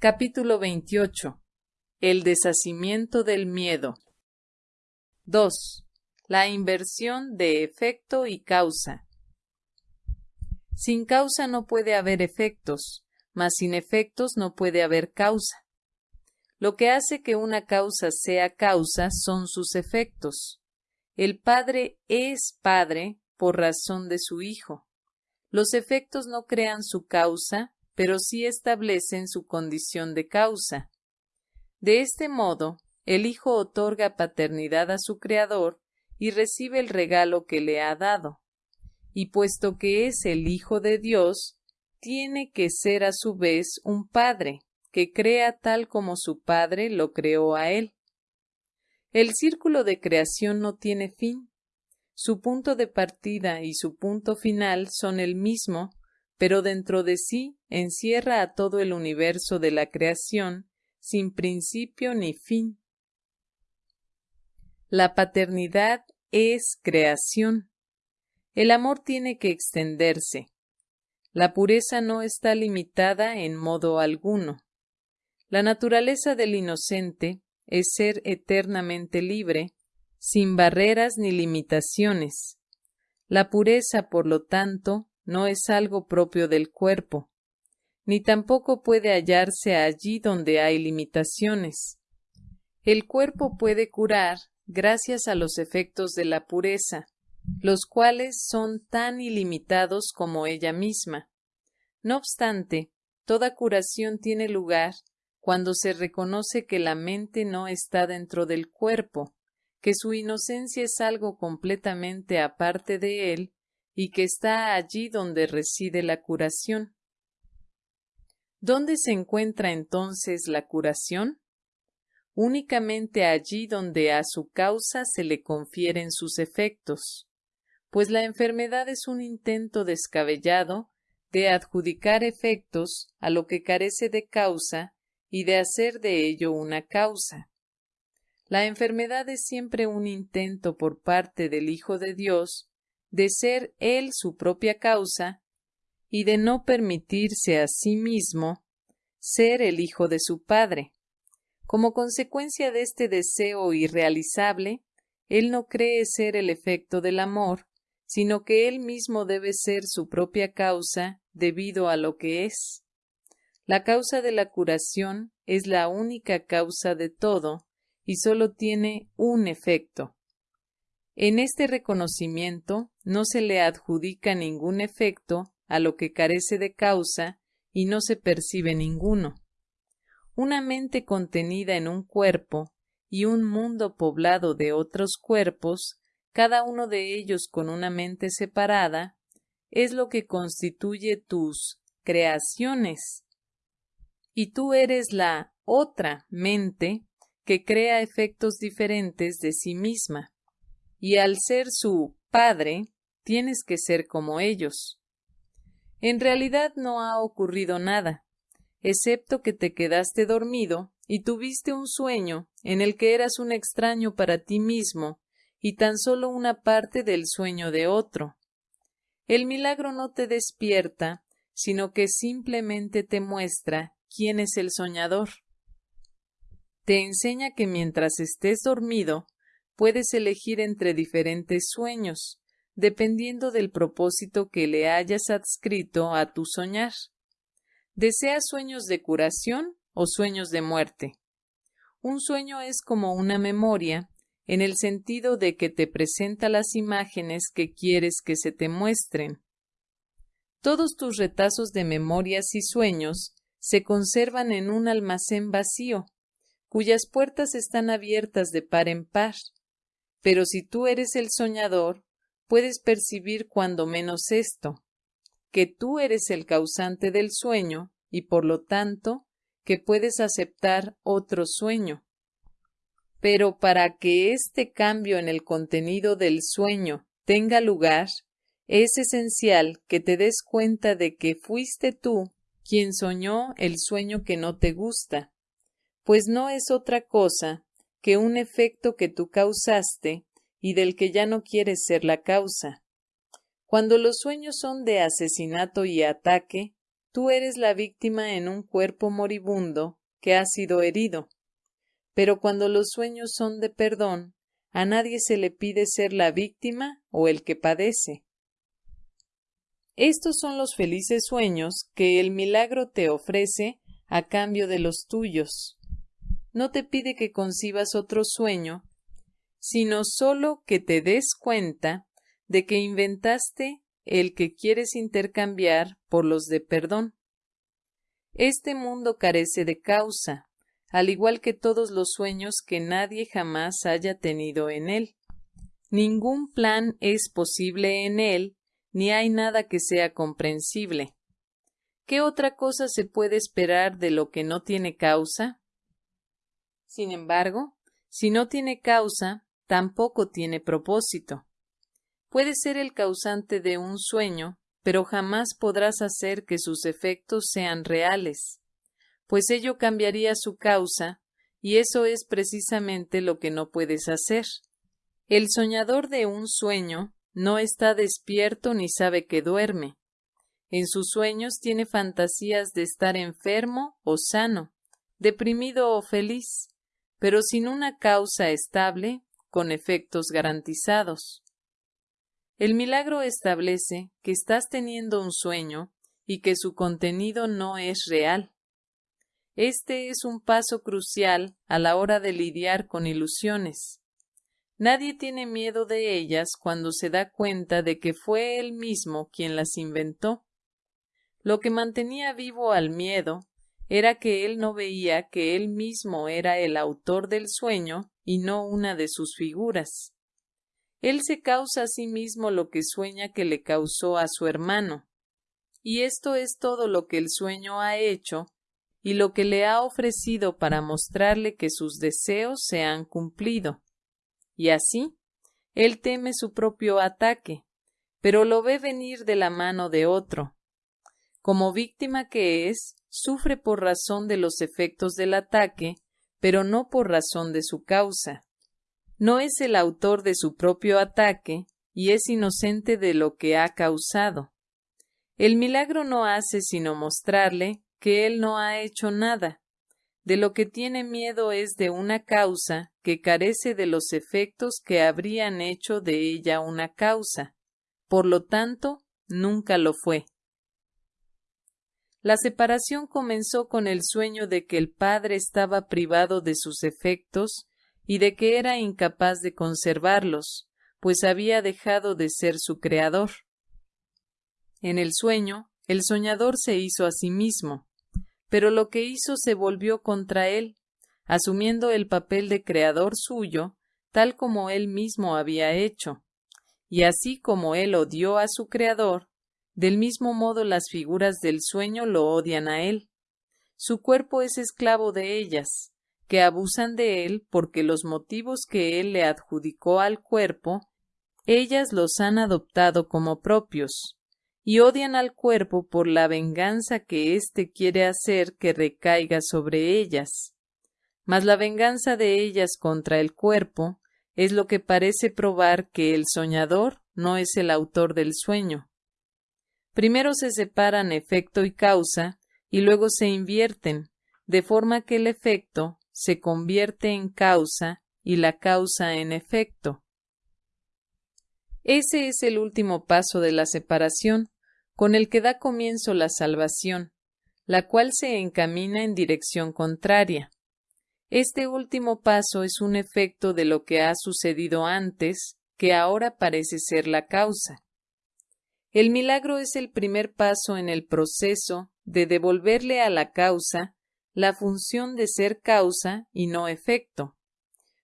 Capítulo 28. El deshacimiento del miedo. 2. La inversión de efecto y causa. Sin causa no puede haber efectos, mas sin efectos no puede haber causa. Lo que hace que una causa sea causa son sus efectos. El Padre es Padre por razón de su Hijo. Los efectos no crean su causa, pero sí establecen su condición de causa. De este modo, el Hijo otorga paternidad a su Creador y recibe el regalo que le ha dado. Y puesto que es el Hijo de Dios, tiene que ser a su vez un Padre, que crea tal como su Padre lo creó a él. El círculo de creación no tiene fin. Su punto de partida y su punto final son el mismo, pero dentro de sí encierra a todo el universo de la creación sin principio ni fin. La paternidad es creación. El amor tiene que extenderse. La pureza no está limitada en modo alguno. La naturaleza del inocente es ser eternamente libre, sin barreras ni limitaciones. La pureza, por lo tanto, no es algo propio del cuerpo, ni tampoco puede hallarse allí donde hay limitaciones. El cuerpo puede curar gracias a los efectos de la pureza, los cuales son tan ilimitados como ella misma. No obstante, toda curación tiene lugar cuando se reconoce que la mente no está dentro del cuerpo, que su inocencia es algo completamente aparte de él y que está allí donde reside la curación. ¿Dónde se encuentra entonces la curación? Únicamente allí donde a su causa se le confieren sus efectos, pues la enfermedad es un intento descabellado de adjudicar efectos a lo que carece de causa y de hacer de ello una causa. La enfermedad es siempre un intento por parte del Hijo de Dios de ser él su propia causa y de no permitirse a sí mismo ser el hijo de su padre. Como consecuencia de este deseo irrealizable, él no cree ser el efecto del amor, sino que él mismo debe ser su propia causa debido a lo que es. La causa de la curación es la única causa de todo y sólo tiene un efecto. En este reconocimiento no se le adjudica ningún efecto a lo que carece de causa y no se percibe ninguno. Una mente contenida en un cuerpo y un mundo poblado de otros cuerpos, cada uno de ellos con una mente separada, es lo que constituye tus creaciones. Y tú eres la otra mente que crea efectos diferentes de sí misma y al ser su padre, tienes que ser como ellos. En realidad no ha ocurrido nada, excepto que te quedaste dormido y tuviste un sueño en el que eras un extraño para ti mismo y tan solo una parte del sueño de otro. El milagro no te despierta, sino que simplemente te muestra quién es el soñador. Te enseña que mientras estés dormido, puedes elegir entre diferentes sueños, dependiendo del propósito que le hayas adscrito a tu soñar. ¿Deseas sueños de curación o sueños de muerte? Un sueño es como una memoria, en el sentido de que te presenta las imágenes que quieres que se te muestren. Todos tus retazos de memorias y sueños se conservan en un almacén vacío, cuyas puertas están abiertas de par en par, pero si tú eres el soñador, puedes percibir cuando menos esto, que tú eres el causante del sueño y por lo tanto que puedes aceptar otro sueño. Pero para que este cambio en el contenido del sueño tenga lugar, es esencial que te des cuenta de que fuiste tú quien soñó el sueño que no te gusta, pues no es otra cosa que un efecto que tú causaste y del que ya no quieres ser la causa. Cuando los sueños son de asesinato y ataque, tú eres la víctima en un cuerpo moribundo que ha sido herido. Pero cuando los sueños son de perdón, a nadie se le pide ser la víctima o el que padece. Estos son los felices sueños que el milagro te ofrece a cambio de los tuyos. No te pide que concibas otro sueño, sino solo que te des cuenta de que inventaste el que quieres intercambiar por los de perdón. Este mundo carece de causa, al igual que todos los sueños que nadie jamás haya tenido en él. Ningún plan es posible en él, ni hay nada que sea comprensible. ¿Qué otra cosa se puede esperar de lo que no tiene causa? Sin embargo, si no tiene causa, tampoco tiene propósito. Puede ser el causante de un sueño, pero jamás podrás hacer que sus efectos sean reales, pues ello cambiaría su causa, y eso es precisamente lo que no puedes hacer. El soñador de un sueño no está despierto ni sabe que duerme, en sus sueños tiene fantasías de estar enfermo o sano, deprimido o feliz, pero sin una causa estable, con efectos garantizados. El milagro establece que estás teniendo un sueño y que su contenido no es real. Este es un paso crucial a la hora de lidiar con ilusiones. Nadie tiene miedo de ellas cuando se da cuenta de que fue él mismo quien las inventó. Lo que mantenía vivo al miedo era que él no veía que él mismo era el autor del sueño y no una de sus figuras. Él se causa a sí mismo lo que sueña que le causó a su hermano. Y esto es todo lo que el sueño ha hecho y lo que le ha ofrecido para mostrarle que sus deseos se han cumplido. Y así, él teme su propio ataque, pero lo ve venir de la mano de otro, como víctima que es, sufre por razón de los efectos del ataque, pero no por razón de su causa. No es el autor de su propio ataque y es inocente de lo que ha causado. El milagro no hace sino mostrarle que él no ha hecho nada. De lo que tiene miedo es de una causa que carece de los efectos que habrían hecho de ella una causa. Por lo tanto, nunca lo fue. La separación comenzó con el sueño de que el padre estaba privado de sus efectos y de que era incapaz de conservarlos, pues había dejado de ser su creador. En el sueño, el soñador se hizo a sí mismo, pero lo que hizo se volvió contra él, asumiendo el papel de creador suyo, tal como él mismo había hecho. Y así como él odió a su creador, del mismo modo las figuras del sueño lo odian a él. Su cuerpo es esclavo de ellas, que abusan de él porque los motivos que él le adjudicó al cuerpo, ellas los han adoptado como propios, y odian al cuerpo por la venganza que éste quiere hacer que recaiga sobre ellas. Mas la venganza de ellas contra el cuerpo es lo que parece probar que el soñador no es el autor del sueño, Primero se separan efecto y causa y luego se invierten, de forma que el efecto se convierte en causa y la causa en efecto. Ese es el último paso de la separación, con el que da comienzo la salvación, la cual se encamina en dirección contraria. Este último paso es un efecto de lo que ha sucedido antes, que ahora parece ser la causa. El milagro es el primer paso en el proceso de devolverle a la causa la función de ser causa y no efecto,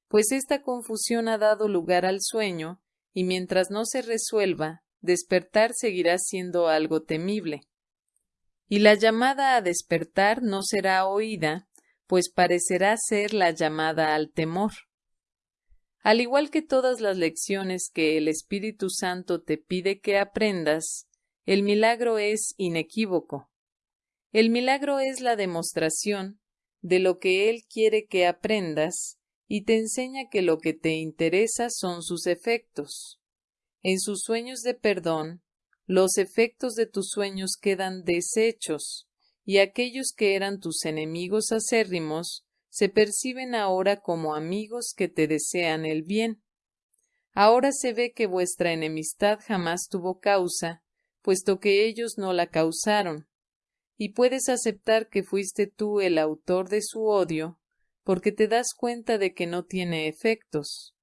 pues esta confusión ha dado lugar al sueño y mientras no se resuelva, despertar seguirá siendo algo temible. Y la llamada a despertar no será oída, pues parecerá ser la llamada al temor. Al igual que todas las lecciones que el Espíritu Santo te pide que aprendas, el milagro es inequívoco. El milagro es la demostración de lo que Él quiere que aprendas y te enseña que lo que te interesa son sus efectos. En sus sueños de perdón, los efectos de tus sueños quedan deshechos, y aquellos que eran tus enemigos acérrimos se perciben ahora como amigos que te desean el bien. Ahora se ve que vuestra enemistad jamás tuvo causa, puesto que ellos no la causaron, y puedes aceptar que fuiste tú el autor de su odio, porque te das cuenta de que no tiene efectos.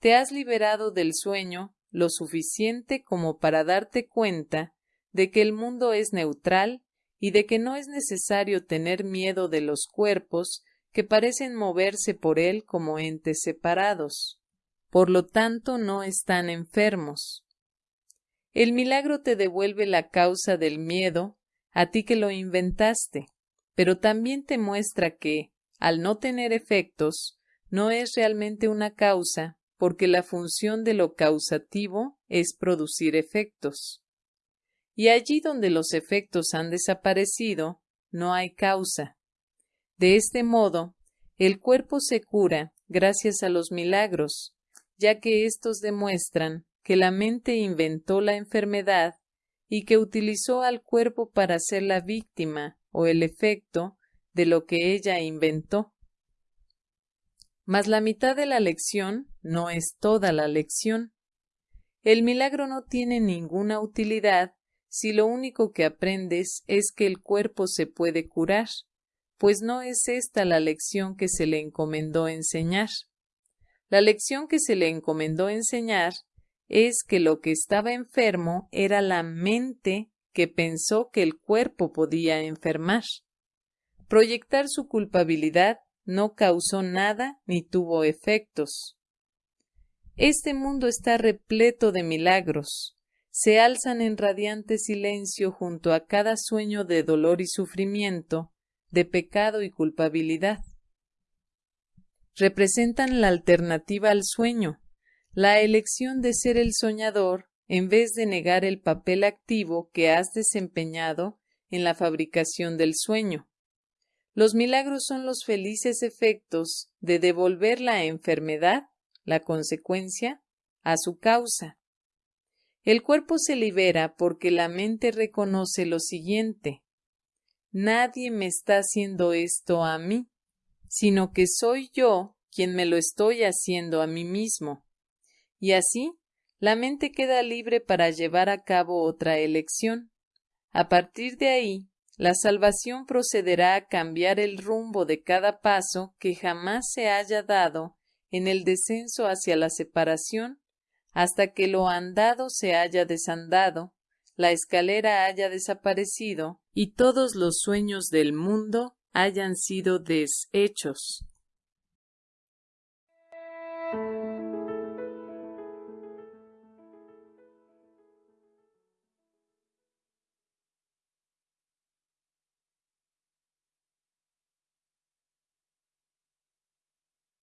Te has liberado del sueño lo suficiente como para darte cuenta de que el mundo es neutral y de que no es necesario tener miedo de los cuerpos que parecen moverse por él como entes separados. Por lo tanto, no están enfermos. El milagro te devuelve la causa del miedo a ti que lo inventaste, pero también te muestra que, al no tener efectos, no es realmente una causa, porque la función de lo causativo es producir efectos y allí donde los efectos han desaparecido, no hay causa. De este modo, el cuerpo se cura gracias a los milagros, ya que éstos demuestran que la mente inventó la enfermedad y que utilizó al cuerpo para ser la víctima o el efecto de lo que ella inventó. Mas la mitad de la lección no es toda la lección. El milagro no tiene ninguna utilidad si lo único que aprendes es que el cuerpo se puede curar, pues no es esta la lección que se le encomendó enseñar. La lección que se le encomendó enseñar es que lo que estaba enfermo era la mente que pensó que el cuerpo podía enfermar. Proyectar su culpabilidad no causó nada ni tuvo efectos. Este mundo está repleto de milagros, se alzan en radiante silencio junto a cada sueño de dolor y sufrimiento, de pecado y culpabilidad. Representan la alternativa al sueño, la elección de ser el soñador en vez de negar el papel activo que has desempeñado en la fabricación del sueño. Los milagros son los felices efectos de devolver la enfermedad, la consecuencia, a su causa. El cuerpo se libera porque la mente reconoce lo siguiente. Nadie me está haciendo esto a mí, sino que soy yo quien me lo estoy haciendo a mí mismo. Y así, la mente queda libre para llevar a cabo otra elección. A partir de ahí, la salvación procederá a cambiar el rumbo de cada paso que jamás se haya dado en el descenso hacia la separación hasta que lo andado se haya desandado, la escalera haya desaparecido y todos los sueños del mundo hayan sido deshechos.